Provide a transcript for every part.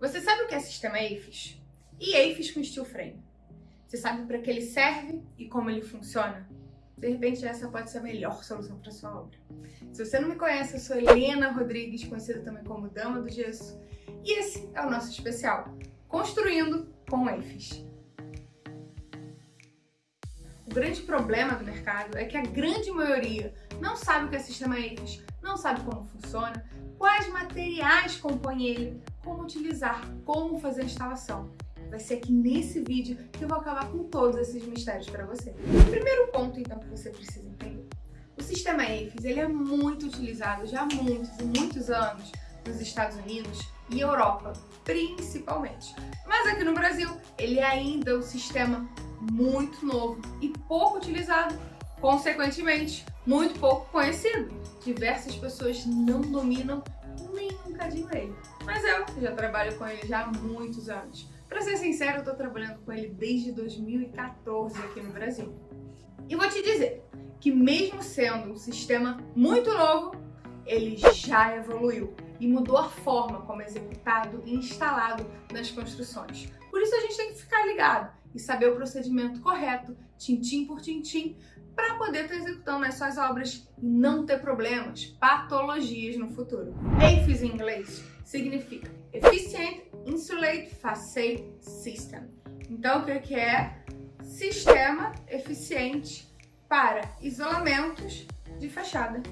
Você sabe o que é sistema AFIS? E AFIS com steel frame? Você sabe para que ele serve e como ele funciona? De repente essa pode ser a melhor solução para sua obra. Se você não me conhece, eu sou Helena Rodrigues, conhecida também como Dama do Gesso, e esse é o nosso especial, Construindo com AFIS. O grande problema do mercado é que a grande maioria não sabe o que é sistema AFIS, não sabe como funciona, quais materiais compõem ele, como utilizar, como fazer a instalação. Vai ser aqui nesse vídeo que eu vou acabar com todos esses mistérios para você. O primeiro ponto, então, que você precisa entender. O sistema AFIS ele é muito utilizado já há muitos e muitos anos nos Estados Unidos e Europa, principalmente. Mas aqui no Brasil, ele é ainda um sistema muito novo e pouco utilizado, consequentemente, muito pouco conhecido. Diversas pessoas não dominam nem um cadinho ele. Mas eu já trabalho com ele já há muitos anos. Pra ser sincero, eu tô trabalhando com ele desde 2014 aqui no Brasil. E vou te dizer que mesmo sendo um sistema muito novo, ele já evoluiu e mudou a forma como é executado e instalado nas construções. Por isso a gente tem que ficar ligado e saber o procedimento correto, tintim por tintim, para poder estar executando as suas obras e não ter problemas, patologias no futuro. AFIS em inglês significa Efficient Insulate Facade System. Então, o que é? Sistema eficiente para isolamentos de fachada.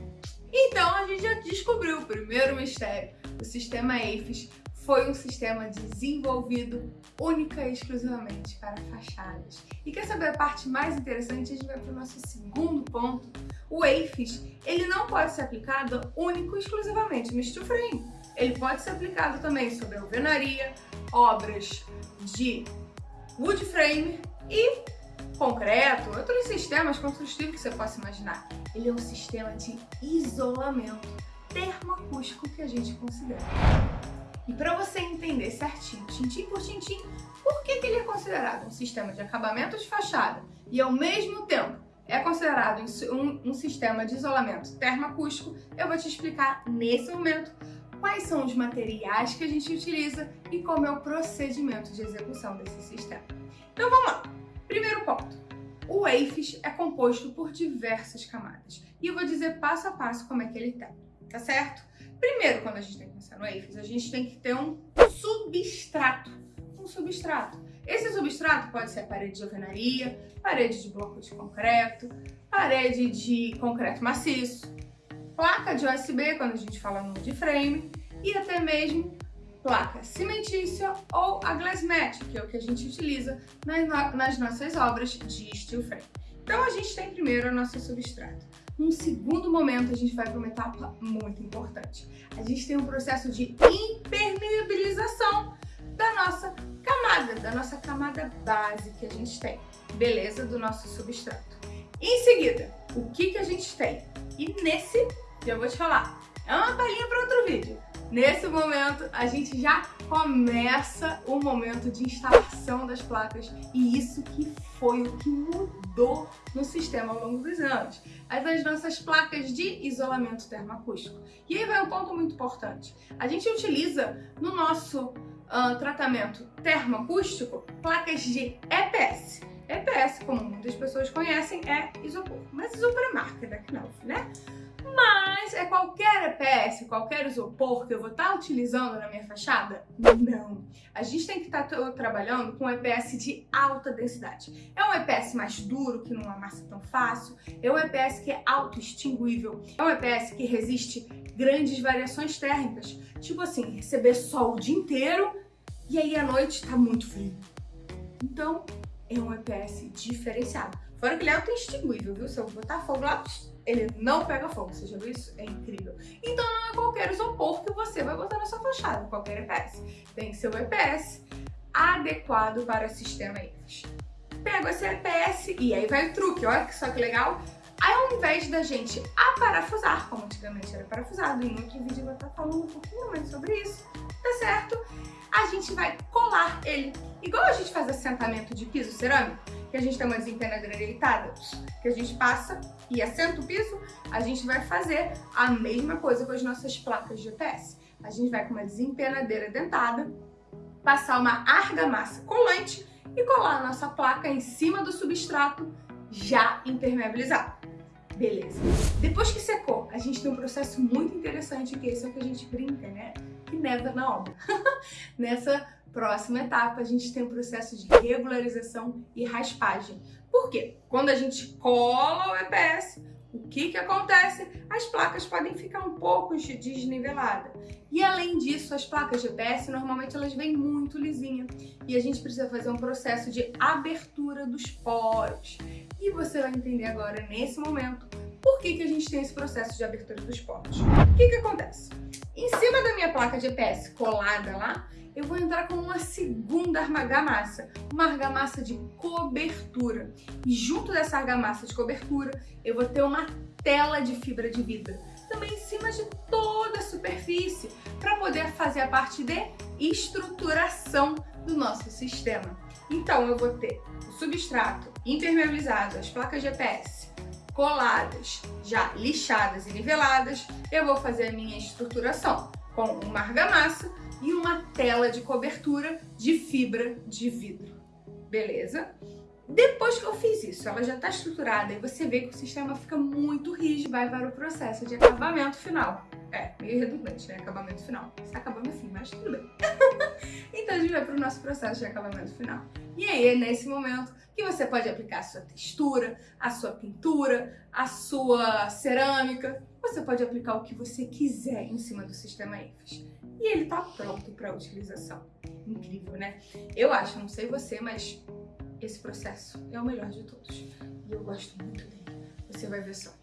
Então, a gente já descobriu o primeiro mistério. O sistema AFIS foi um sistema desenvolvido única e exclusivamente para fachadas. E quer saber a parte mais interessante? A gente vai para o nosso segundo ponto. O AFIS, ele não pode ser aplicado único e exclusivamente no frame. Ele pode ser aplicado também sobre alvenaria, obras de wood frame e concreto, outros sistemas construtivos que você possa imaginar. Ele é um sistema de isolamento termoacústico que a gente considera. E para você entender certinho, tintim por tintim, por que, que ele é considerado um sistema de acabamento de fachada e ao mesmo tempo é considerado um, um sistema de isolamento termoacústico, eu vou te explicar nesse momento quais são os materiais que a gente utiliza e como é o procedimento de execução desse sistema. Então vamos lá! Primeiro ponto, o AFIS é composto por diversas camadas e eu vou dizer passo a passo como é que ele tá, tá certo? Primeiro, quando a gente tem que pensar no AFIS, a gente tem que ter um substrato. Um substrato. Esse substrato pode ser parede de alvenaria, parede de bloco de concreto, parede de concreto maciço, placa de USB, quando a gente fala no de frame, e até mesmo placa cimentícia ou a glass mat, que é o que a gente utiliza nas, nas nossas obras de steel frame. Então a gente tem primeiro o nosso substrato. Num segundo momento, a gente vai para uma etapa muito importante. A gente tem um processo de impermeabilização da nossa camada, da nossa camada base que a gente tem, beleza? Do nosso substrato. Em seguida, o que, que a gente tem? E nesse, já vou te falar, é uma palhinha para outro vídeo. Nesse momento, a gente já começa o momento de instalação das placas e isso que foi o que mudou no sistema ao longo dos anos. As nossas placas de isolamento termoacústico. E aí vai um ponto muito importante. A gente utiliza no nosso uh, tratamento termoacústico placas de EPS. EPS, como muitas pessoas conhecem, é isopor. Mas isopor é marca da Knauf, né? Mas é qualquer EPS, qualquer isopor que eu vou estar tá utilizando na minha fachada? Não. A gente tem que estar tá trabalhando com EPS de alta densidade. É um EPS mais duro, que não amassa tão fácil. É um EPS que é auto-extinguível. É um EPS que resiste grandes variações térmicas. Tipo assim, receber sol o dia inteiro e aí à noite tá muito frio. Então, é um EPS diferenciado. Fora que ele é auto-extinguível, viu? Se eu botar fogo lá, ele não pega fogo, você já viu isso? É incrível. Então não é qualquer isopor que você vai botar na sua fachada, qualquer EPS. Tem que ser o EPS adequado para o sistema IFES. Pego esse EPS e aí vai o truque, olha que só que legal. Aí ao invés da gente aparafusar, como antigamente era parafusado, em outro vídeo eu vou estar falando um pouquinho mais sobre isso, tá certo? A gente vai colar ele. Igual a gente faz assentamento de piso cerâmico, que a gente tem uma desempenadeira deitada, que a gente passa e assenta o piso, a gente vai fazer a mesma coisa com as nossas placas de EPS. A gente vai com uma desempenadeira dentada, passar uma argamassa colante e colar a nossa placa em cima do substrato já impermeabilizado. Beleza. Depois que secou, a gente tem um processo muito interessante, que esse é o que a gente brinca, né? Na obra. Nessa próxima etapa, a gente tem o um processo de regularização e raspagem. Por quê? Quando a gente cola o EPS, o que que acontece? As placas podem ficar um pouco desniveladas. E além disso, as placas de EPS, normalmente elas vêm muito lisinhas. E a gente precisa fazer um processo de abertura dos poros. E você vai entender agora, nesse momento, por que, que a gente tem esse processo de abertura dos poros. O que que acontece? Minha placa de EPS colada lá, eu vou entrar com uma segunda argamassa, uma argamassa de cobertura. E junto dessa argamassa de cobertura, eu vou ter uma tela de fibra de vidro, também em cima de toda a superfície, para poder fazer a parte de estruturação do nosso sistema. Então eu vou ter o substrato impermeabilizado, as placas GPS coladas, já lixadas e niveladas, eu vou fazer a minha estruturação com uma argamassa e uma tela de cobertura de fibra de vidro. Beleza? Depois que eu fiz isso, ela já está estruturada e você vê que o sistema fica muito rígido, vai para o processo de acabamento final. É, meio redundante, né? Acabamento final. Está acabando assim, mas tudo bem. então a gente vai para o nosso processo de acabamento final. E aí é nesse momento que você pode aplicar a sua textura, a sua pintura, a sua cerâmica. Você pode aplicar o que você quiser em cima do sistema EFES e ele tá pronto para utilização. Incrível, né? Eu acho, não sei você, mas esse processo é o melhor de todos. E eu gosto muito dele. Você vai ver só.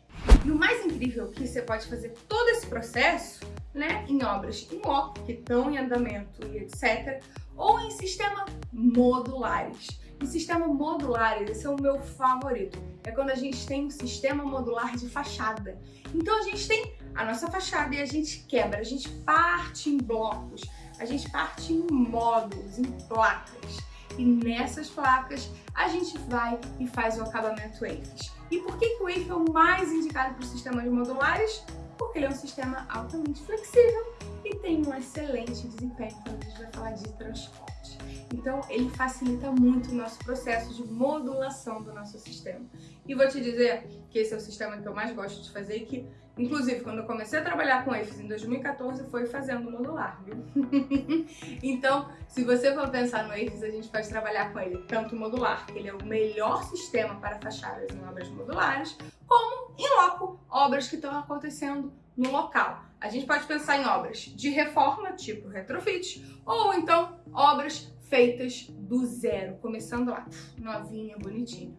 E o mais incrível é que você pode fazer todo esse processo né, em obras em loco, que estão em andamento e etc., ou em sistemas modulares. Em sistema modulares, esse é o meu favorito. É quando a gente tem um sistema modular de fachada. Então a gente tem a nossa fachada e a gente quebra, a gente parte em blocos, a gente parte em módulos, em placas. E nessas placas a gente vai e faz o acabamento EIFES. E por que, que o EIFE é o mais indicado para os sistemas modulares? Porque ele é um sistema altamente flexível e tem um excelente desempenho quando a gente vai falar de transporte. Então, ele facilita muito o nosso processo de modulação do nosso sistema. E vou te dizer que esse é o sistema que eu mais gosto de fazer e que, inclusive, quando eu comecei a trabalhar com EFES em 2014, foi fazendo modular, viu? então, se você for pensar no EFES, a gente pode trabalhar com ele tanto modular, que ele é o melhor sistema para fachadas em obras modulares, como em loco, obras que estão acontecendo no local. A gente pode pensar em obras de reforma, tipo retrofit, ou então obras feitas do zero, começando lá, novinha, bonitinha.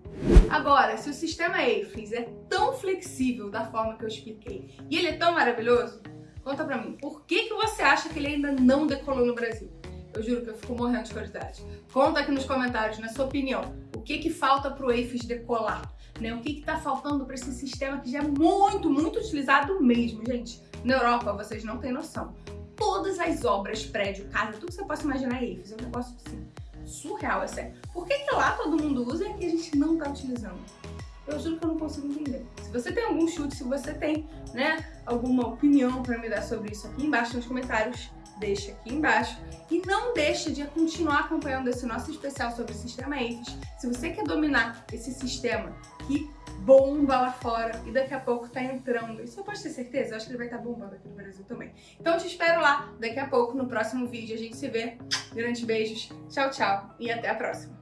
Agora, se o sistema EIFES é tão flexível da forma que eu expliquei e ele é tão maravilhoso, conta pra mim, por que, que você acha que ele ainda não decolou no Brasil? Eu juro que eu fico morrendo de curiosidade. Conta aqui nos comentários, na sua opinião, o que que falta pro EIFES decolar? Né? O que que tá faltando para esse sistema que já é muito, muito utilizado mesmo, gente? Na Europa, vocês não têm noção todas as obras, prédio, casa, tudo que você possa imaginar IFES. É um negócio assim, surreal, é sério. Por que, que lá todo mundo usa e que a gente não tá utilizando? Eu juro que eu não consigo entender. Se você tem algum chute, se você tem, né, alguma opinião para me dar sobre isso aqui embaixo nos comentários, deixa aqui embaixo. E não deixe de continuar acompanhando esse nosso especial sobre o sistema IFES. Se você quer dominar esse sistema que bomba lá fora e daqui a pouco tá entrando. Isso eu posso ter certeza, eu acho que ele vai estar tá bombando aqui no Brasil também. Então te espero lá, daqui a pouco no próximo vídeo a gente se vê. Grandes beijos, tchau, tchau e até a próxima.